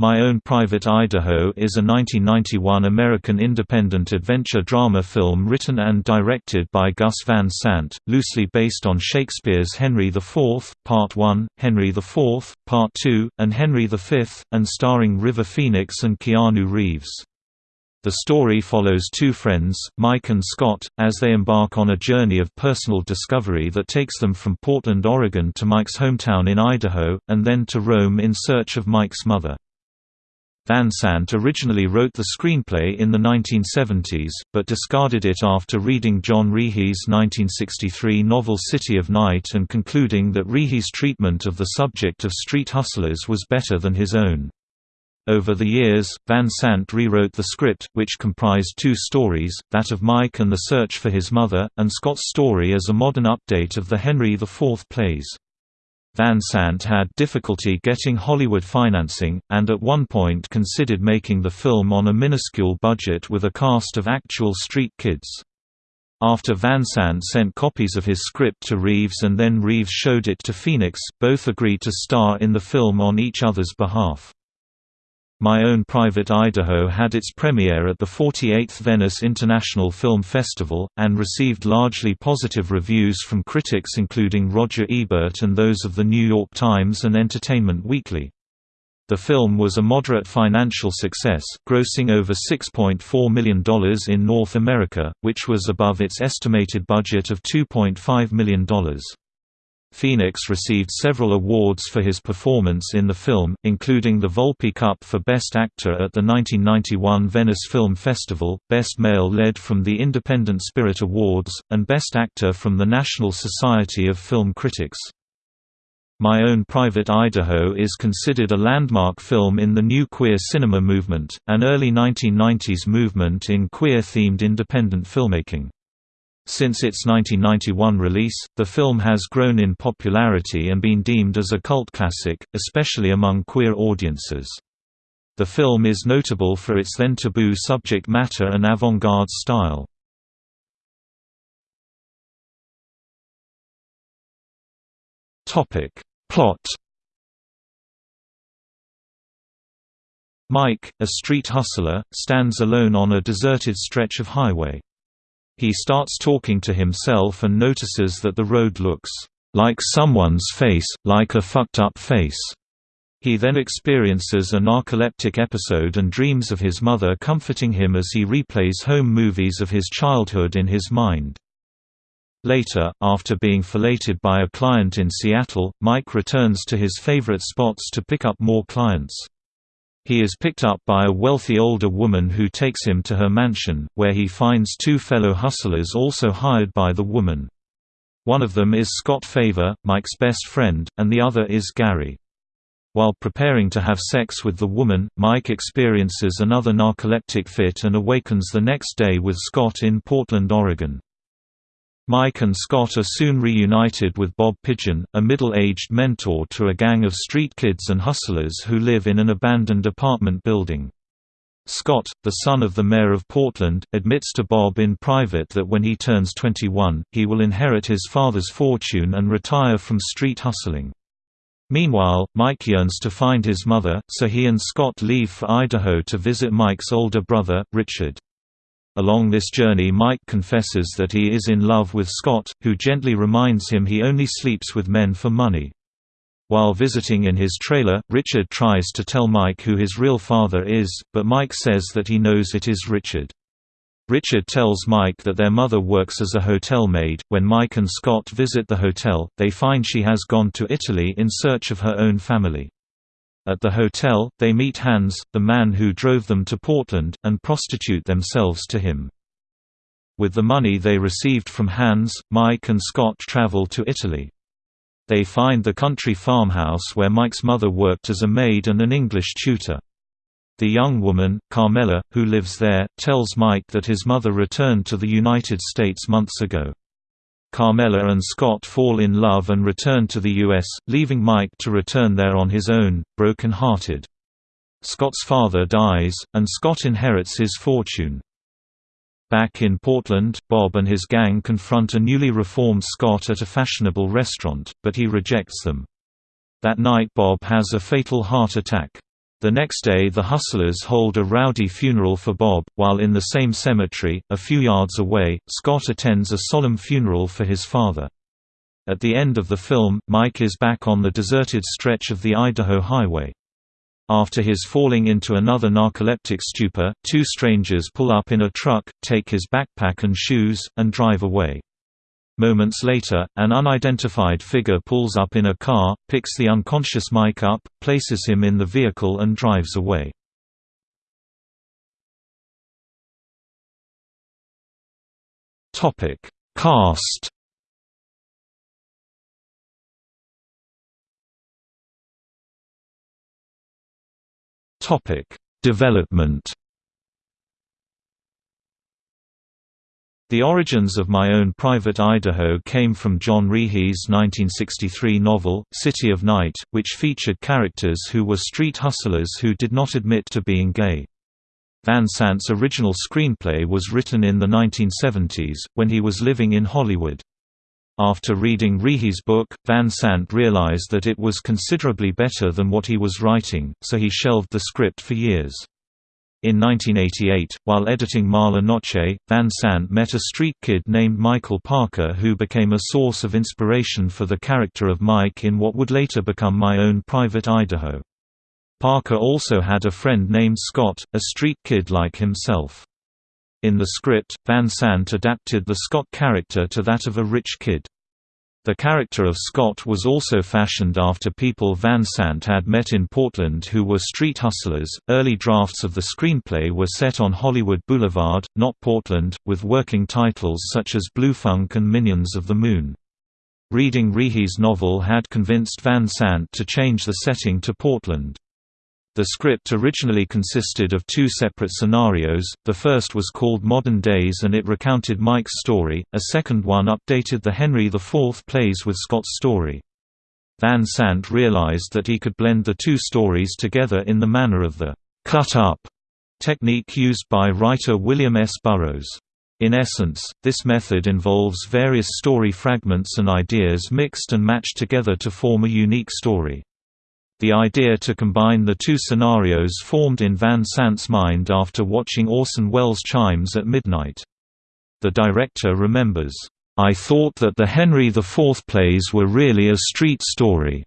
My Own Private Idaho is a 1991 American independent adventure drama film written and directed by Gus Van Sant, loosely based on Shakespeare's Henry IV, Part 1, Henry IV, Part 2, and Henry V, and starring River Phoenix and Keanu Reeves. The story follows two friends, Mike and Scott, as they embark on a journey of personal discovery that takes them from Portland, Oregon to Mike's hometown in Idaho, and then to Rome in search of Mike's mother. Van Sant originally wrote the screenplay in the 1970s, but discarded it after reading John Rechy's 1963 novel City of Night and concluding that Rechy's treatment of the subject of street hustlers was better than his own. Over the years, Van Sant rewrote the script, which comprised two stories, that of Mike and the search for his mother, and Scott's story as a modern update of the Henry IV plays. Van Sant had difficulty getting Hollywood financing, and at one point considered making the film on a minuscule budget with a cast of actual street kids. After Van Sant sent copies of his script to Reeves and then Reeves showed it to Phoenix, both agreed to star in the film on each other's behalf. My Own Private Idaho had its premiere at the 48th Venice International Film Festival, and received largely positive reviews from critics including Roger Ebert and those of The New York Times and Entertainment Weekly. The film was a moderate financial success, grossing over $6.4 million in North America, which was above its estimated budget of $2.5 million. Phoenix received several awards for his performance in the film, including the Volpe Cup for Best Actor at the 1991 Venice Film Festival, Best Male Lead from the Independent Spirit Awards, and Best Actor from the National Society of Film Critics. My Own Private Idaho is considered a landmark film in the new queer cinema movement, an early 1990s movement in queer-themed independent filmmaking. Since its 1991 release, the film has grown in popularity and been deemed as a cult classic, especially among queer audiences. The film is notable for its then taboo subject matter and avant-garde style. Plot Mike, a street hustler, stands alone on a deserted stretch of highway. He starts talking to himself and notices that the road looks like someone's face, like a fucked up face. He then experiences a narcoleptic episode and dreams of his mother comforting him as he replays home movies of his childhood in his mind. Later, after being filleted by a client in Seattle, Mike returns to his favorite spots to pick up more clients. He is picked up by a wealthy older woman who takes him to her mansion, where he finds two fellow hustlers also hired by the woman. One of them is Scott Favor, Mike's best friend, and the other is Gary. While preparing to have sex with the woman, Mike experiences another narcoleptic fit and awakens the next day with Scott in Portland, Oregon. Mike and Scott are soon reunited with Bob Pigeon, a middle-aged mentor to a gang of street kids and hustlers who live in an abandoned apartment building. Scott, the son of the mayor of Portland, admits to Bob in private that when he turns 21, he will inherit his father's fortune and retire from street hustling. Meanwhile, Mike yearns to find his mother, so he and Scott leave for Idaho to visit Mike's older brother, Richard. Along this journey Mike confesses that he is in love with Scott, who gently reminds him he only sleeps with men for money. While visiting in his trailer, Richard tries to tell Mike who his real father is, but Mike says that he knows it is Richard. Richard tells Mike that their mother works as a hotel maid. When Mike and Scott visit the hotel, they find she has gone to Italy in search of her own family. At the hotel, they meet Hans, the man who drove them to Portland, and prostitute themselves to him. With the money they received from Hans, Mike and Scott travel to Italy. They find the country farmhouse where Mike's mother worked as a maid and an English tutor. The young woman, Carmela, who lives there, tells Mike that his mother returned to the United States months ago. Carmela and Scott fall in love and return to the U.S., leaving Mike to return there on his own, broken-hearted. Scott's father dies, and Scott inherits his fortune. Back in Portland, Bob and his gang confront a newly reformed Scott at a fashionable restaurant, but he rejects them. That night Bob has a fatal heart attack. The next day the Hustlers hold a rowdy funeral for Bob, while in the same cemetery, a few yards away, Scott attends a solemn funeral for his father. At the end of the film, Mike is back on the deserted stretch of the Idaho Highway. After his falling into another narcoleptic stupor, two strangers pull up in a truck, take his backpack and shoes, and drive away. Moments later, an unidentified figure pulls up in a car, picks the unconscious Mike up, places him in the vehicle and drives away. Topic: Cast. Topic: Development The origins of My Own Private Idaho came from John Rechy's 1963 novel, City of Night, which featured characters who were street hustlers who did not admit to being gay. Van Sant's original screenplay was written in the 1970s, when he was living in Hollywood. After reading Rechy's book, Van Sant realized that it was considerably better than what he was writing, so he shelved the script for years. In 1988, while editing Mala Noche, Van Sant met a street kid named Michael Parker who became a source of inspiration for the character of Mike in what would later become My Own Private Idaho. Parker also had a friend named Scott, a street kid like himself. In the script, Van Sant adapted the Scott character to that of a rich kid. The character of Scott was also fashioned after people Van Sant had met in Portland who were street hustlers. Early drafts of the screenplay were set on Hollywood Boulevard, not Portland, with working titles such as Bluefunk and Minions of the Moon. Reading Rechy's novel had convinced Van Sant to change the setting to Portland. The script originally consisted of two separate scenarios, the first was called Modern Days and it recounted Mike's story, a second one updated the Henry IV plays with Scott's story. Van Sant realized that he could blend the two stories together in the manner of the «cut-up» technique used by writer William S. Burroughs. In essence, this method involves various story fragments and ideas mixed and matched together to form a unique story. The idea to combine the two scenarios formed in Van Sant's mind after watching Orson Welles' Chimes at Midnight. The director remembers, "...I thought that the Henry IV plays were really a street story.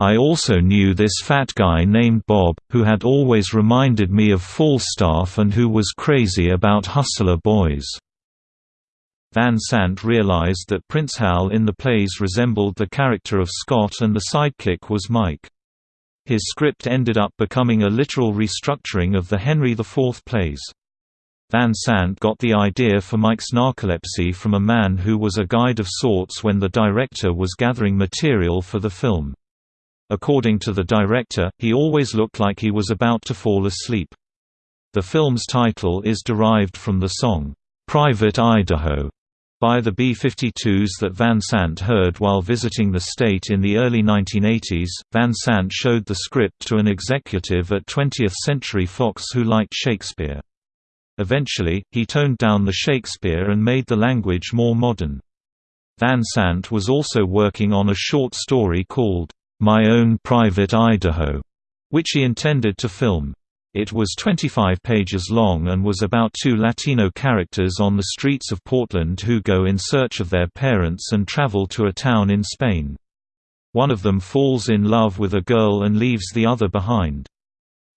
I also knew this fat guy named Bob, who had always reminded me of Falstaff and who was crazy about Hustler Boys." Van Sant realized that Prince Hal in the plays resembled the character of Scott and the sidekick was Mike. His script ended up becoming a literal restructuring of the Henry IV plays. Van Sant got the idea for Mike's narcolepsy from a man who was a guide of sorts when the director was gathering material for the film. According to the director, he always looked like he was about to fall asleep. The film's title is derived from the song, "'Private Idaho' by the B-52s that Van Sant heard while visiting the state in the early 1980s. Van Sant showed the script to an executive at 20th Century Fox who liked Shakespeare. Eventually, he toned down the Shakespeare and made the language more modern. Van Sant was also working on a short story called, My Own Private Idaho, which he intended to film. It was 25 pages long and was about two Latino characters on the streets of Portland who go in search of their parents and travel to a town in Spain. One of them falls in love with a girl and leaves the other behind.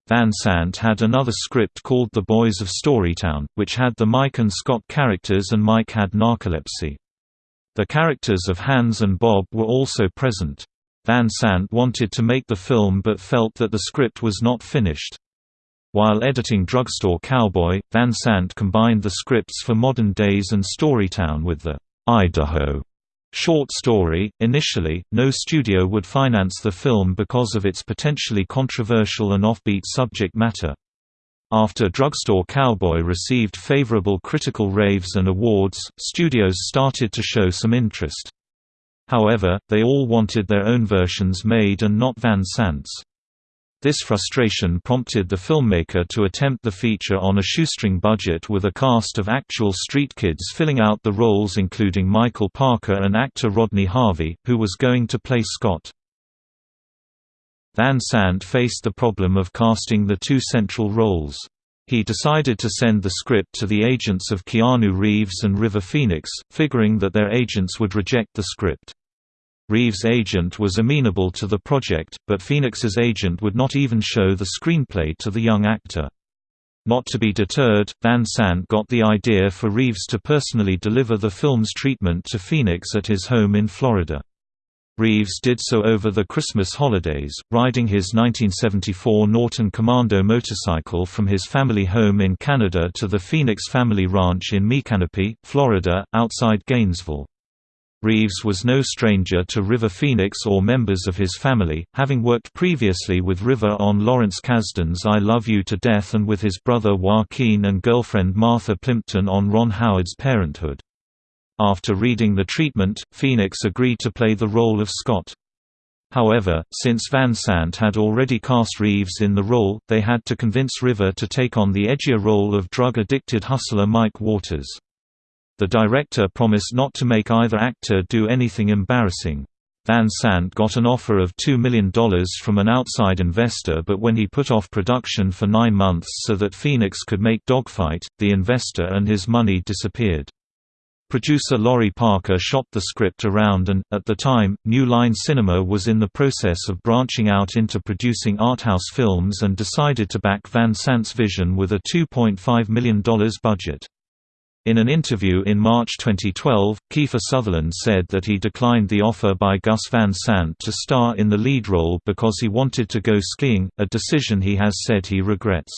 Van Sant had another script called The Boys of Storytown, which had the Mike and Scott characters and Mike had narcolepsy. The characters of Hans and Bob were also present. Van Sant wanted to make the film but felt that the script was not finished. While editing Drugstore Cowboy, Van Sant combined the scripts for Modern Days and Storytown with the Idaho short story. Initially, no studio would finance the film because of its potentially controversial and offbeat subject matter. After Drugstore Cowboy received favorable critical raves and awards, studios started to show some interest. However, they all wanted their own versions made and not Van Sant's. This frustration prompted the filmmaker to attempt the feature on a shoestring budget with a cast of actual street kids filling out the roles including Michael Parker and actor Rodney Harvey, who was going to play Scott. Van Sant faced the problem of casting the two central roles. He decided to send the script to the agents of Keanu Reeves and River Phoenix, figuring that their agents would reject the script. Reeves' agent was amenable to the project, but Phoenix's agent would not even show the screenplay to the young actor. Not to be deterred, Van Sant got the idea for Reeves to personally deliver the film's treatment to Phoenix at his home in Florida. Reeves did so over the Christmas holidays, riding his 1974 Norton Commando motorcycle from his family home in Canada to the Phoenix family ranch in Micanopy, Florida, outside Gainesville. Reeves was no stranger to River Phoenix or members of his family, having worked previously with River on Lawrence Kasdan's I Love You to Death and with his brother Joaquin and girlfriend Martha Plimpton on Ron Howard's Parenthood. After reading the treatment, Phoenix agreed to play the role of Scott. However, since Van Sant had already cast Reeves in the role, they had to convince River to take on the edgier role of drug-addicted hustler Mike Waters. The director promised not to make either actor do anything embarrassing. Van Sant got an offer of $2 million from an outside investor but when he put off production for nine months so that Phoenix could make Dogfight, the investor and his money disappeared. Producer Laurie Parker shopped the script around and, at the time, New Line Cinema was in the process of branching out into producing arthouse films and decided to back Van Sant's vision with a $2.5 million budget. In an interview in March 2012, Kiefer Sutherland said that he declined the offer by Gus Van Sant to star in the lead role because he wanted to go skiing, a decision he has said he regrets.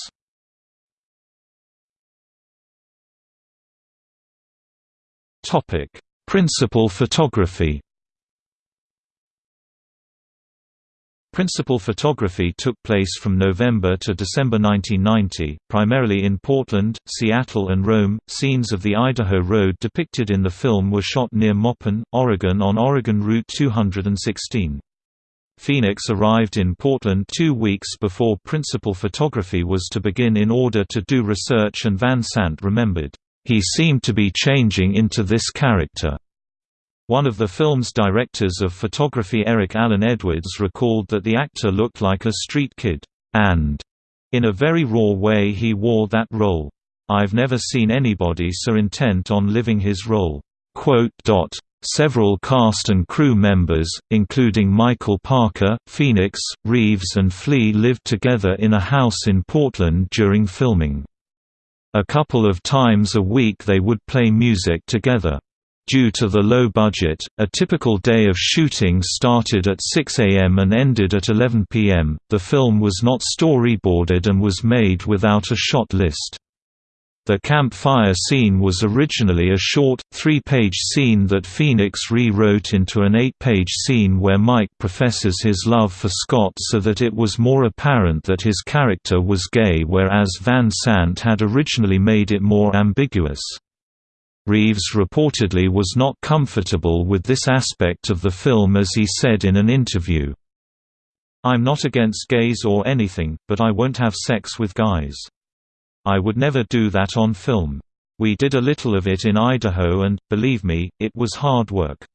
Principal photography. Principal photography took place from November to December 1990, primarily in Portland, Seattle and Rome. Scenes of the Idaho Road depicted in the film were shot near Maupin, Oregon on Oregon Route 216. Phoenix arrived in Portland two weeks before principal photography was to begin in order to do research and Van Sant remembered, he seemed to be changing into this character. One of the film's directors of photography Eric Alan Edwards recalled that the actor looked like a street kid, and, in a very raw way he wore that role. I've never seen anybody so intent on living his role. Several cast and crew members, including Michael Parker, Phoenix, Reeves and Flea lived together in a house in Portland during filming. A couple of times a week they would play music together. Due to the low budget, a typical day of shooting started at 6 am and ended at 11 pm. The film was not storyboarded and was made without a shot list. The campfire scene was originally a short, three-page scene that Phoenix rewrote into an eight-page scene where Mike professes his love for Scott so that it was more apparent that his character was gay whereas Van Sant had originally made it more ambiguous. Reeves reportedly was not comfortable with this aspect of the film as he said in an interview. I'm not against gays or anything, but I won't have sex with guys. I would never do that on film. We did a little of it in Idaho and, believe me, it was hard work.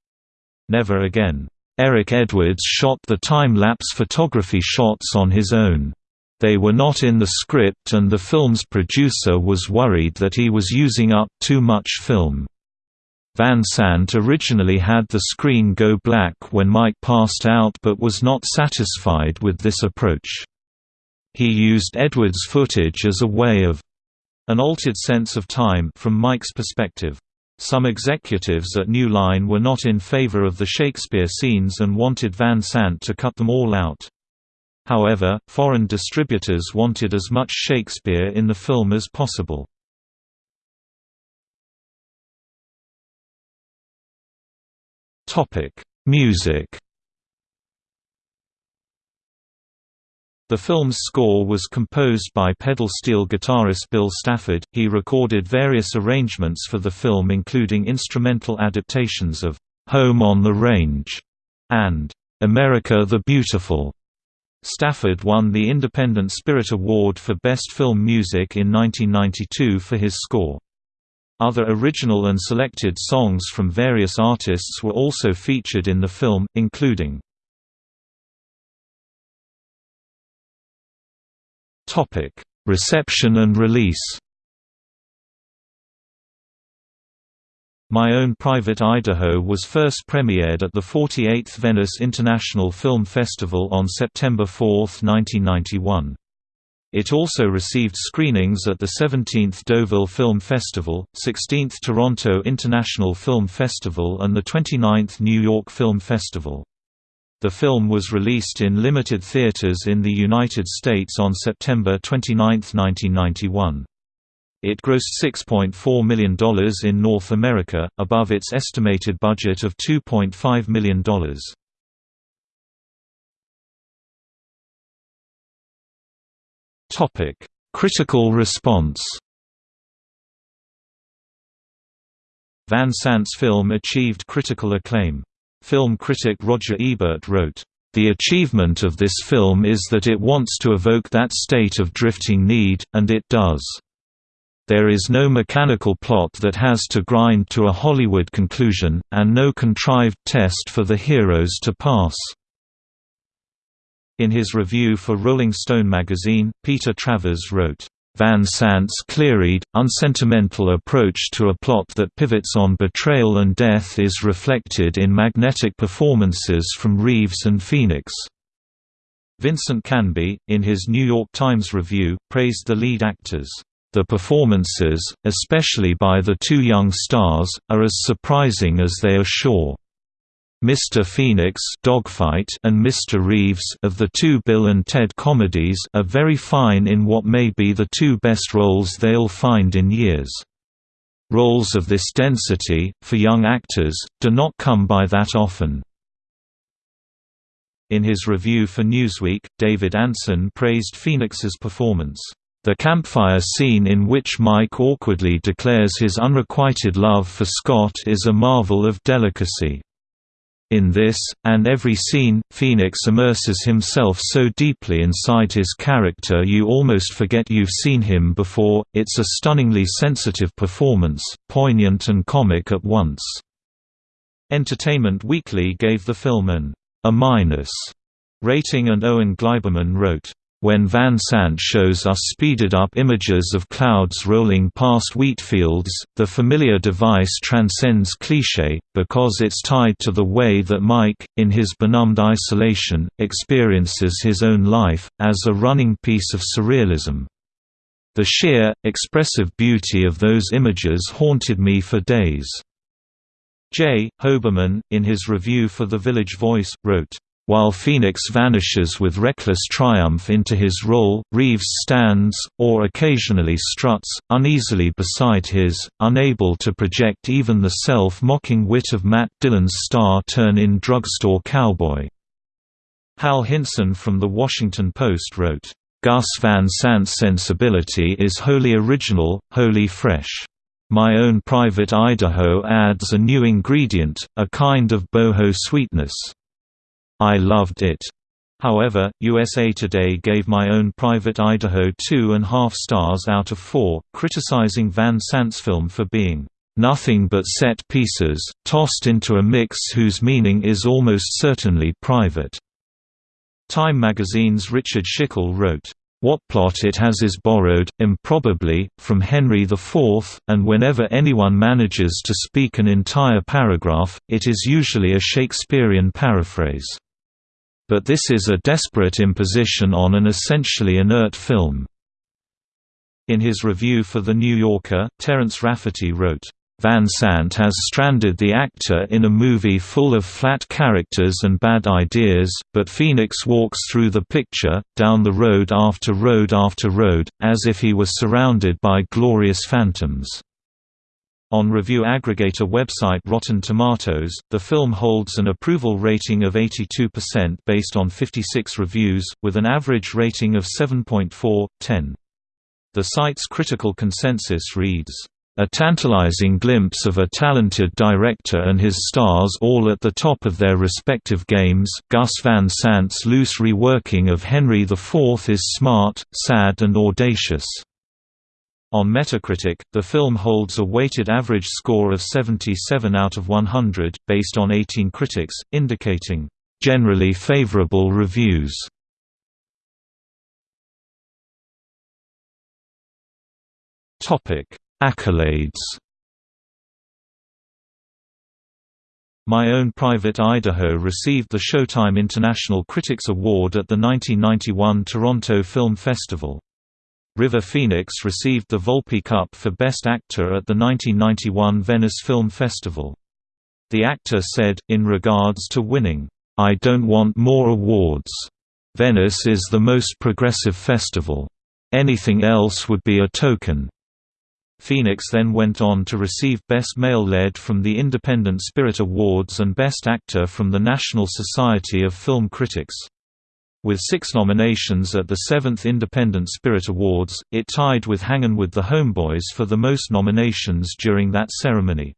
Never again. Eric Edwards shot the time-lapse photography shots on his own. They were not in the script and the film's producer was worried that he was using up too much film. Van Sant originally had the screen go black when Mike passed out but was not satisfied with this approach. He used Edwards' footage as a way of an altered sense of time from Mike's perspective. Some executives at New Line were not in favor of the Shakespeare scenes and wanted Van Sant to cut them all out. However, foreign distributors wanted as much Shakespeare in the film as possible. Music The film's score was composed by pedal steel guitarist Bill Stafford. He recorded various arrangements for the film, including instrumental adaptations of Home on the Range and America the Beautiful. Stafford won the Independent Spirit Award for Best Film Music in 1992 for his score. Other original and selected songs from various artists were also featured in the film, including Reception and release My Own Private Idaho was first premiered at the 48th Venice International Film Festival on September 4, 1991. It also received screenings at the 17th Deauville Film Festival, 16th Toronto International Film Festival and the 29th New York Film Festival. The film was released in limited theaters in the United States on September 29, 1991. It grossed $6.4 million in North America, above its estimated budget of $2.5 million. Critical response Van Sant's film achieved critical acclaim. Film critic Roger Ebert wrote, "...the achievement of this film is that it wants to evoke that state of drifting need, and it does." There is no mechanical plot that has to grind to a Hollywood conclusion, and no contrived test for the heroes to pass. In his review for Rolling Stone magazine, Peter Travers wrote, Van Sant's clear-eyed, unsentimental approach to a plot that pivots on betrayal and death is reflected in magnetic performances from Reeves and Phoenix. Vincent Canby, in his New York Times review, praised the lead actors. The performances, especially by the two young stars, are as surprising as they are sure. Mr. Phoenix Dogfight and Mr. Reeves of the two Bill and Ted comedies are very fine in what may be the two best roles they'll find in years. Roles of this density, for young actors, do not come by that often. In his review for Newsweek, David Ansen praised Phoenix's performance. The campfire scene in which Mike awkwardly declares his unrequited love for Scott is a marvel of delicacy. In this, and every scene, Phoenix immerses himself so deeply inside his character you almost forget you've seen him before. It's a stunningly sensitive performance, poignant and comic at once. Entertainment Weekly gave the film an A- minus rating and Owen Gleiberman wrote, when Van Sant shows us speeded-up images of clouds rolling past wheat fields, the familiar device transcends cliché, because it's tied to the way that Mike, in his benumbed isolation, experiences his own life, as a running piece of surrealism. The sheer, expressive beauty of those images haunted me for days. J. Hoberman, in his review for The Village Voice, wrote, while Phoenix vanishes with reckless triumph into his role, Reeves stands, or occasionally struts, uneasily beside his, unable to project even the self-mocking wit of Matt Dillon's star-turn-in drugstore cowboy. Hal Hinson from The Washington Post wrote, "...Gus Van Sant's sensibility is wholly original, wholly fresh. My Own Private Idaho adds a new ingredient, a kind of boho sweetness." I loved it. However, USA Today gave My Own Private Idaho two and a half stars out of four, criticizing Van Sant's film for being nothing but set pieces, tossed into a mix whose meaning is almost certainly private. Time magazine's Richard Schickel wrote, what plot it has is borrowed, improbably, from Henry IV, and whenever anyone manages to speak an entire paragraph, it is usually a Shakespearean paraphrase but this is a desperate imposition on an essentially inert film. In his review for The New Yorker, Terence Rafferty wrote, Van Sant has stranded the actor in a movie full of flat characters and bad ideas, but Phoenix walks through the picture, down the road after road after road, as if he was surrounded by glorious phantoms. On review aggregator website Rotten Tomatoes, the film holds an approval rating of 82% based on 56 reviews, with an average rating of 7.4, 10. The site's critical consensus reads, "...a tantalizing glimpse of a talented director and his stars all at the top of their respective games Gus Van Sant's loose reworking of Henry IV is smart, sad and audacious." On Metacritic, the film holds a weighted average score of 77 out of 100, based on 18 critics, indicating, "...generally favorable reviews." Accolades My Own Private Idaho received the Showtime International Critics Award at the 1991 Toronto Film Festival. River Phoenix received the Volpe Cup for Best Actor at the 1991 Venice Film Festival. The actor said, in regards to winning, "'I don't want more awards. Venice is the most progressive festival. Anything else would be a token.' Phoenix then went on to receive Best Male Lead from the Independent Spirit Awards and Best Actor from the National Society of Film Critics. With six nominations at the 7th Independent Spirit Awards, it tied with Hangin' with the Homeboys for the most nominations during that ceremony.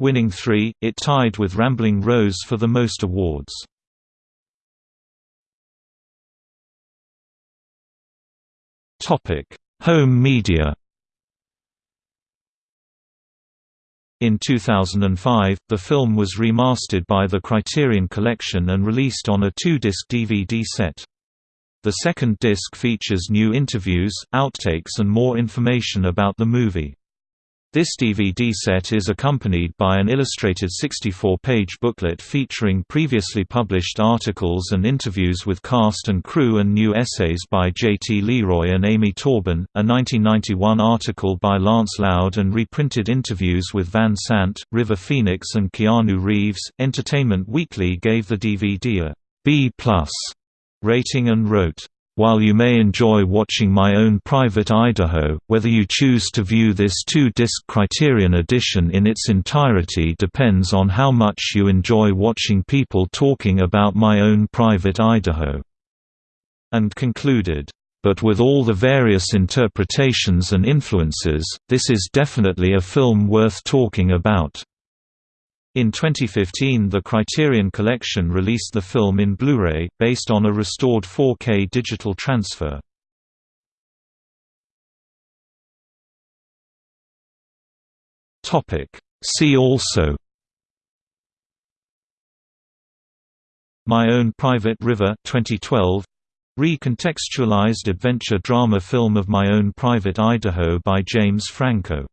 Winning three, it tied with Rambling Rose for the most awards. Home media In 2005, the film was remastered by the Criterion Collection and released on a two-disc DVD set. The second disc features new interviews, outtakes and more information about the movie. This DVD set is accompanied by an illustrated 64-page booklet featuring previously published articles and interviews with cast and crew and new essays by J.T. Leroy and Amy Taubin, a 1991 article by Lance Loud and reprinted interviews with Van Sant, River Phoenix and Keanu Reeves. Entertainment Weekly gave the DVD a B+ rating and wrote, while you may enjoy watching My Own Private Idaho, whether you choose to view this two-disc Criterion edition in its entirety depends on how much you enjoy watching people talking about My Own Private Idaho." And concluded, "...but with all the various interpretations and influences, this is definitely a film worth talking about." In 2015 the Criterion Collection released the film in Blu-ray, based on a restored 4K digital transfer. See also My Own Private River 2012 Recontextualized adventure drama film of My Own Private Idaho by James Franco